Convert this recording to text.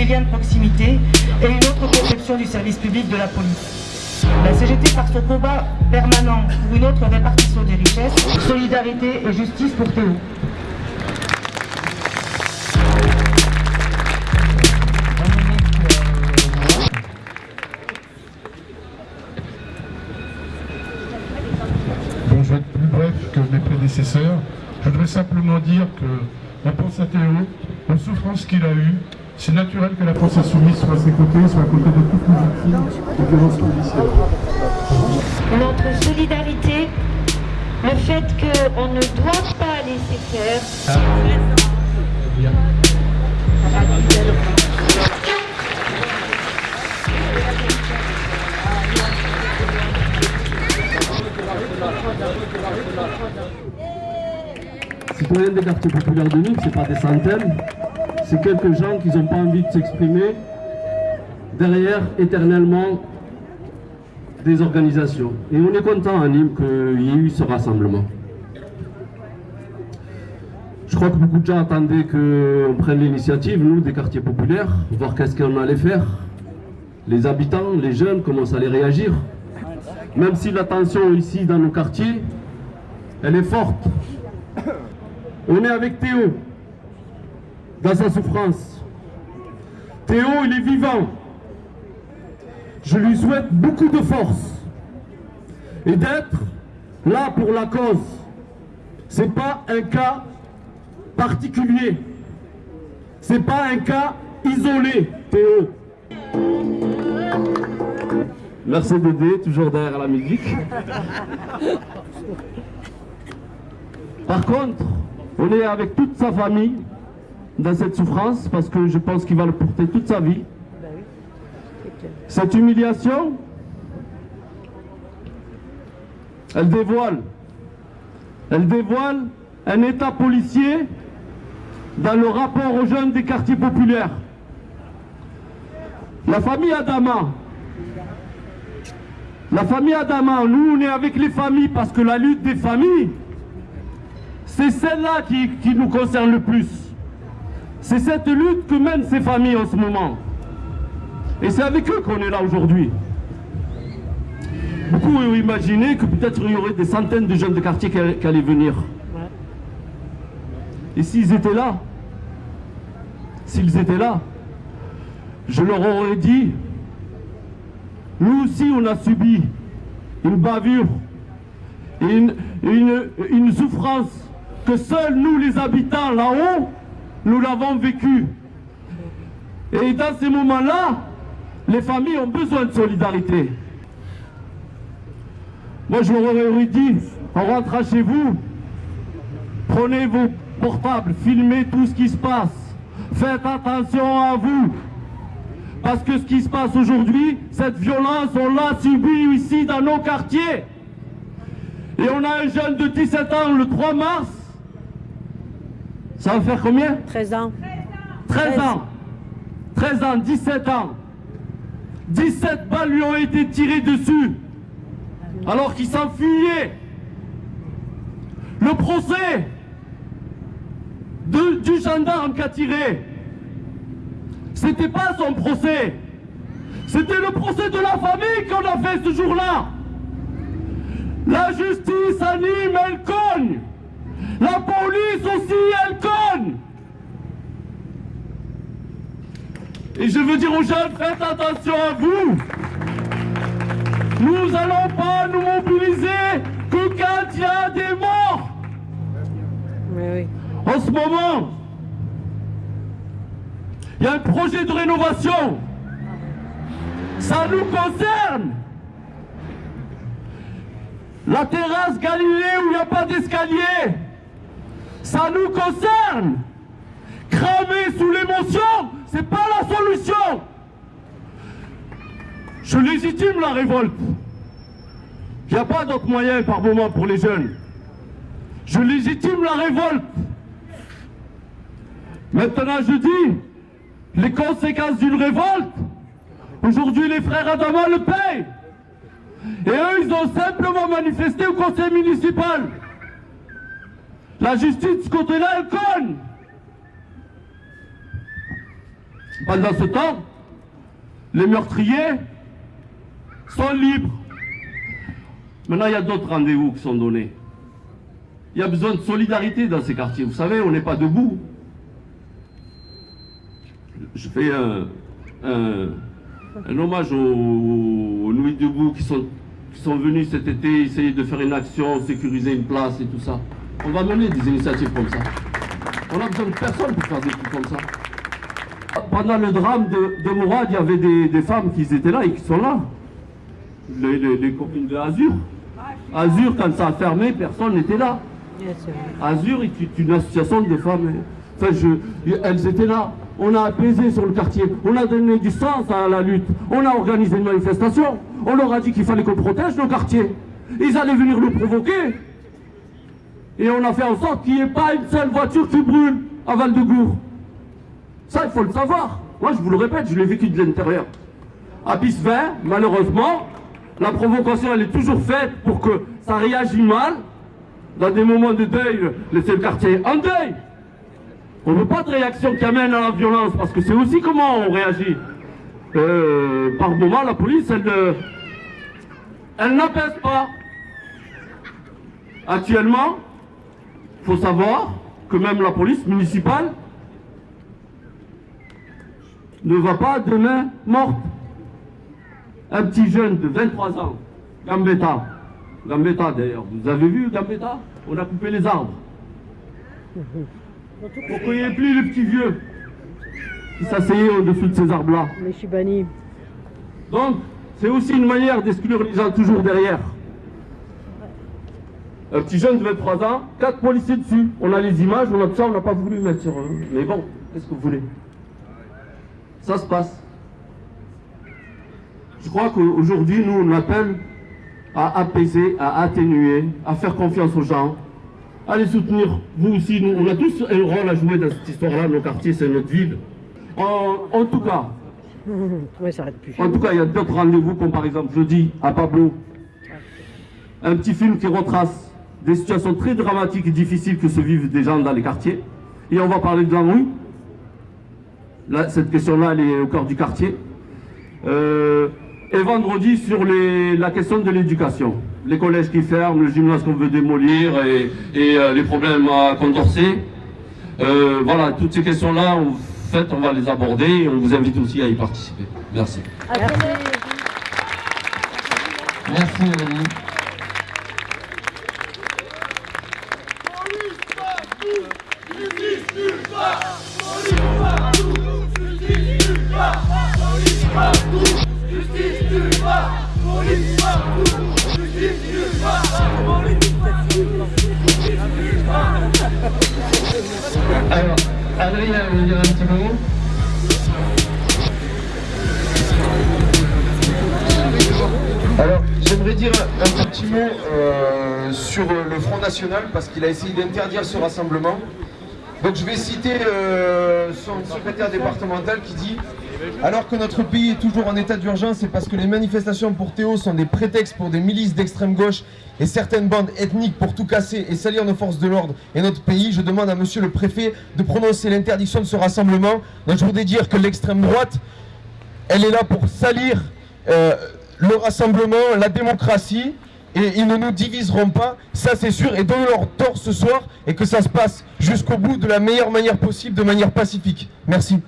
des liens de proximité et une autre conception du service public de la police. La CGT, par son combat permanent pour une autre répartition des richesses, solidarité et justice pour Théo. Bon, je vais être plus bref que mes prédécesseurs. Je voudrais simplement dire que on pense à Théo, aux souffrances qu'il a eues. C'est naturel que la France insoumise soit à ses côtés, soit à côté de toutes les victimes de violences policières. Notre solidarité, le fait qu'on ne doit pas laisser faire. Citoyens des quartiers populaires de Nîmes, c'est pas des centaines, c'est quelques gens qui n'ont pas envie de s'exprimer derrière éternellement des organisations. Et on est content à Nîmes qu'il y ait eu ce rassemblement. Je crois que beaucoup de gens attendaient qu'on prenne l'initiative, nous, des quartiers populaires, voir qu'est-ce qu'on allait faire. Les habitants, les jeunes, comment ça allait réagir. Même si la tension ici dans nos quartiers, elle est forte. On est avec Théo dans sa souffrance. Théo, il est vivant. Je lui souhaite beaucoup de force et d'être là pour la cause. C'est pas un cas particulier. C'est pas un cas isolé, Théo. Merci Dédé, toujours derrière la musique. Par contre, on est avec toute sa famille dans cette souffrance parce que je pense qu'il va le porter toute sa vie. Cette humiliation, elle dévoile, elle dévoile un état policier dans le rapport aux jeunes des quartiers populaires. La famille Adama, la famille Adama, nous on est avec les familles parce que la lutte des familles, c'est celle-là qui, qui nous concerne le plus. C'est cette lutte que mènent ces familles en ce moment. Et c'est avec eux qu'on est là aujourd'hui. Beaucoup ont imaginé que peut-être il y aurait des centaines de jeunes de quartier qui allaient, venir. Et s'ils étaient là, s'ils étaient là, je leur aurais dit, nous aussi on a subi une bavure et une, une, une souffrance que seuls nous les habitants là-haut, nous l'avons vécu. Et dans ces moments-là, les familles ont besoin de solidarité. Moi, je leur aurais dit, en rentrant chez vous, prenez vos portables, filmez tout ce qui se passe. Faites attention à vous. Parce que ce qui se passe aujourd'hui, cette violence, on l'a subie ici dans nos quartiers. Et on a un jeune de 17 ans le 3 mars. Ça va faire combien 13 ans. 13 ans. 13 ans, 17 ans. 17 balles lui ont été tirées dessus. Alors qu'il s'enfuyait. Le procès de- du gendarme qui a tiré. C'était pas son procès. C'était le procès de la famille qu'on a fait ce jour-là. La justice anime, elle cogne. La police aussi, elle cogne. Et je veux dire aux jeunes, faites attention à vous. Nous allons pas nous mobiliser que quand il y a des morts. Oui. En ce moment, il y a un projet de rénovation. Ça nous concerne. La terrasse Galilée où il n'y a pas d'escalier. Ça nous concerne. Cramer sous l'émotion, c'est pas la solution. Je légitime la révolte. Il n'y a pas d'autre moyen par moment pour les jeunes. Je légitime la révolte. Maintenant, je dis, les conséquences d'une révolte, aujourd'hui, les frères Adama le payent. Et eux, ils ont simplement manifesté au conseil municipal. La justice, elle cogne. Pendant ce temps, les meurtriers sont libres. Maintenant, il y a d'autres rendez-vous qui sont donnés. Il y a besoin de solidarité dans ces quartiers. Vous savez, on n'est pas debout. Je fais un, hommage aux, aux, debout qui sont, qui sont venus cet été essayer de faire une action, sécuriser une place et tout ça. On va mener des initiatives comme ça. On a besoin de personne pour faire des trucs comme ça. Pendant le drame de, de Mourad, il y avait des, des, femmes qui étaient là et qui sont là. Les, les, les copines de Azur. Azur, quand ça a fermé, personne n'était là. Azur est une association de femmes. Enfin, je, elles étaient là. On a apaisé sur le quartier. On a donné du sens à la lutte. On a organisé une manifestation. On leur a dit qu'il fallait qu'on protège nos quartiers. Ils allaient venir nous provoquer. Et on a fait en sorte qu'il n'y ait pas une seule voiture qui brûle à Val-de-Gour. Ça, il faut le savoir. Moi, je vous le répète, je l'ai vécu de l'intérieur. À Bisvin, malheureusement, la provocation, elle est toujours faite pour que ça réagisse mal. Dans des moments de deuil, laisser le quartier en deuil. On ne veut pas de réaction qui amène à la violence, parce que c'est aussi comment on réagit. Euh, par moment, la police, elle, euh, elle n'apaise pas. Actuellement, il faut savoir que même la police municipale ne va pas demain morte. Un petit jeune de 23 ans, Gambetta, Gambetta d'ailleurs, vous avez vu Gambetta? On a coupé les arbres. Pour qu'il n'y ait plus le petit vieux qui s'asseyait au-dessous de ces arbres-là. Mais je suis banni. Donc, c'est aussi une manière d'exclure les gens toujours derrière. Un petit jeune de 23 ans, quatre policiers dessus. On a les images, on a tout ça, on n'a pas voulu mettre sur eux. Mais bon, qu'est-ce que vous voulez? Ça se passe. Je crois qu'aujourd'hui, nous, on appelle à apaiser, à atténuer, à faire confiance aux gens, à les soutenir. Vous aussi, nous, on a tous un rôle à jouer dans cette histoire-là. Nos quartiers, c'est notre ville. En, en tout cas, ça plus. en tout cas, il y a d'autres rendez-vous, comme par exemple jeudi à Pablo, un petit film qui retrace des situations très dramatiques et difficiles que se vivent des gens dans les quartiers. Et on va parler de la rue. Là, cette question-là, elle est au cœur du quartier. Euh, et vendredi, sur les, la question de l'éducation. Les collèges qui ferment, le gymnase qu'on veut démolir et, et, euh, les problèmes à Condorcet. Euh, voilà, toutes ces questions-là, en fait, on va les aborder et on vous invite aussi à y participer. Merci. Merci Mélanie. Front National parce qu'il a essayé d'interdire ce rassemblement. Donc je vais citer euh, son secrétaire départemental qui dit Alors que notre pays est toujours en état d'urgence, c'est parce que les manifestations pour Théo sont des prétextes pour des milices d'extrême gauche et certaines bandes ethniques pour tout casser et salir nos forces de l'ordre et notre pays. Je demande à monsieur le préfet de prononcer l'interdiction de ce rassemblement. Donc je voudrais dire que l'extrême droite, elle est là pour salir euh, le rassemblement, la démocratie, et ils ne nous diviseront pas, ça c'est sûr, et donnons-leur tort ce soir, et que ça se passe jusqu'au bout de la meilleure manière possible, de manière pacifique. Merci.